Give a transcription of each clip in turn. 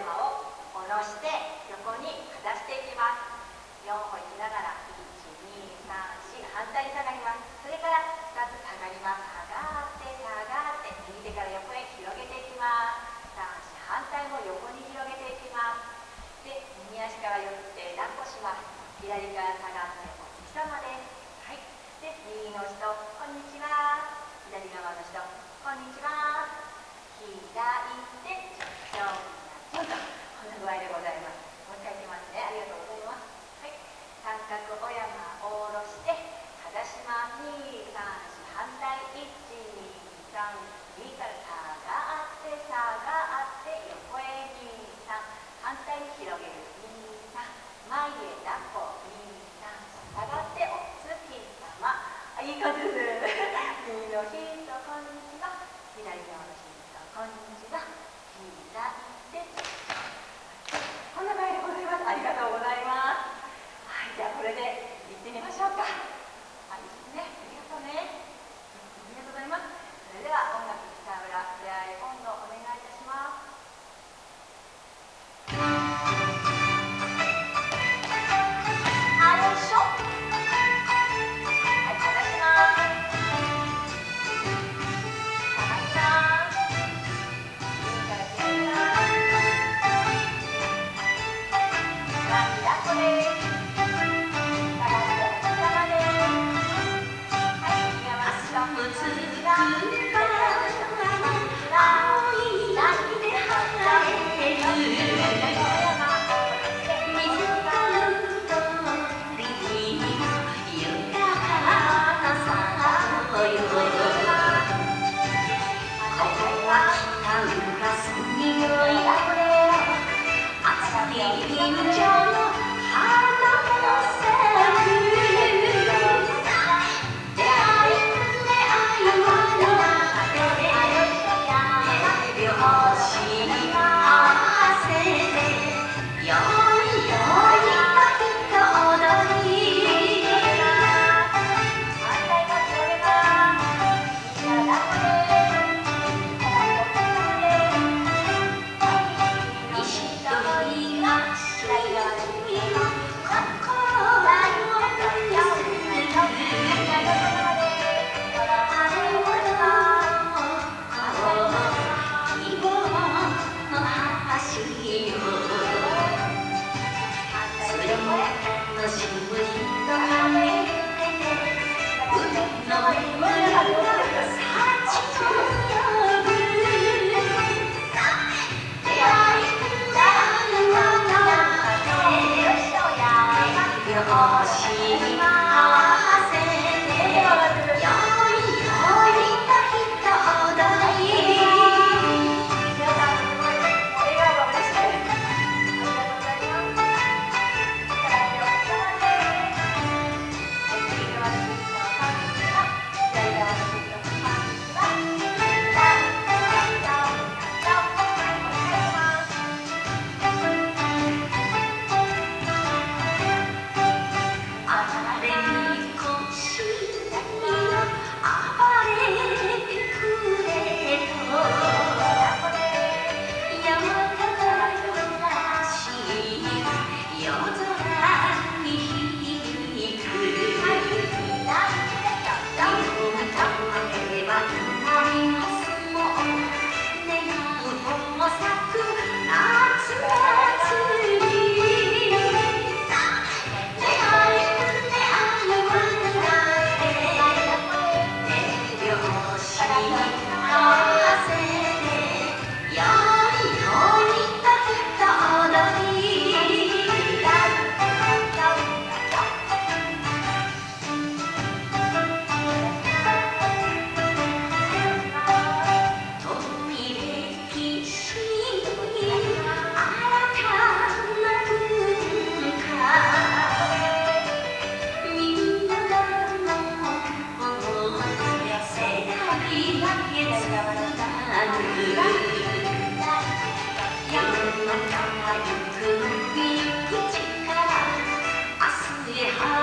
三角お山を下ろして横にかざしていきます4歩いきながら1234反対に下がりますそれから2つ下がります下がって下がって右手から横へ広げていきます3反対も横に広げていきますで右足から寄って抱っこします左から下がってお月様ですは。いで右の人こんにちは。左側の人こんにちは。左手ちょんちょんとこんな具合でございますもう一回いきますねありがとうございますはい三角お山を下ろしてかざします234反対123右から下がって下がって横へ23反対に広げる23前へ抱っこんにちは左側の人こんにちは左手こんな場合でございますありがとうございますはいじゃあこれで行ってみましょう。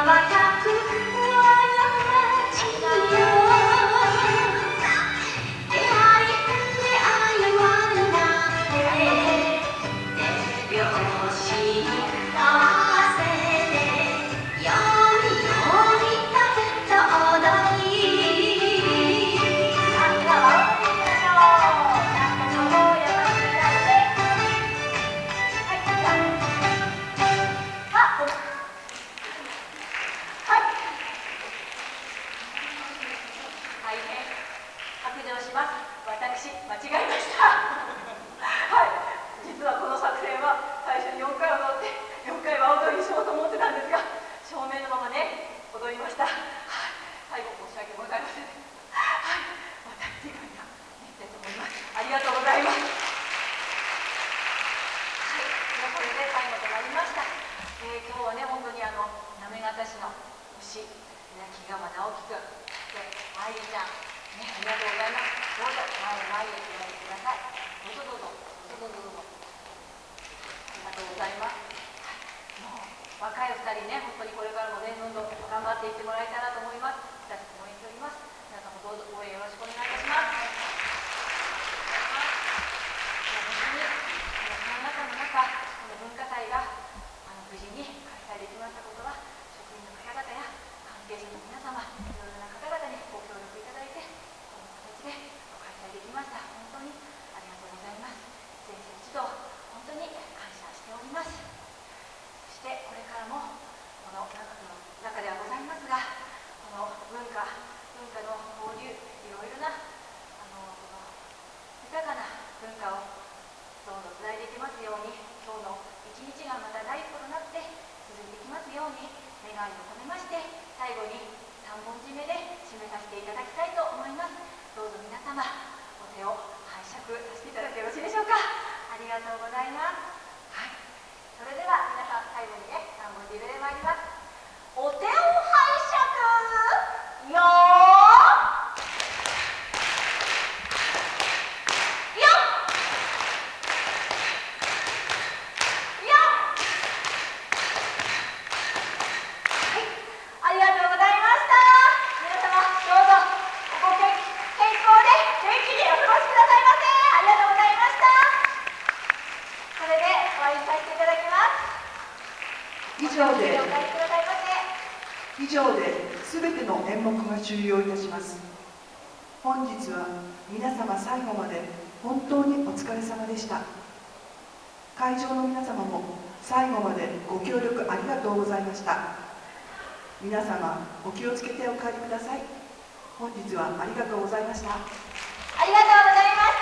my 私間違いました。はい。実はこの作戦は最初に4回踊って4回は踊りにしようと思ってたんですが正面のままね踊りました、はい、最後申し訳ございません。はい。また次回には行きたいと思います。ありがとうございます。はい。これで最後となりました、えー、今日はね本当にあの行方市の牛稲木川直樹君そして愛理ちゃん。ありがとうございます。どうぞ前前へおられてくださいどうぞどうぞどうぞどうぞありがとうございますもう若いお2人ね本当にこれからもねどんどん頑張っていってもらいたいなと思います私応援しております皆さんもどうぞ応援よろしくお願いします本当にその中の中この文化祭があの無事に開催できましたことは職員の方々や関係者の皆様いろいろな方々にご協力いただいてこの形で開催できました。本当にありがとうございます。先生一同本当に感謝しております。そしてこれからもこの中の中ではございますがこの文化文化の交流いろいろなあの豊かな文化をどうぞつないでいきますように今日の一日がまた第一歩となって続いていきますように願いを込めまして最後に3本締めで締めさせていただきたいと思います。どうぞ皆様お手を拝借させていただいてよろしいでしょうか。ありがとうございます。はい。それでは皆さん最後にね3本締めで参りますお手を拝借よーよっよはい、ありがとうございました。皆様、どうぞご健健康で元気にお過ごしくださいませ。ありがとうございました。それで終わりにさせていただきます。以上で。お帰りくださいませ。以上で全ての演目が終了いたします。本日は皆様最後まで本当にお疲れ様でした。会場の皆様も最後までご協力ありがとうございました。皆様お気をつけてお帰りください。本日はありがとうございました。ありがとうございました。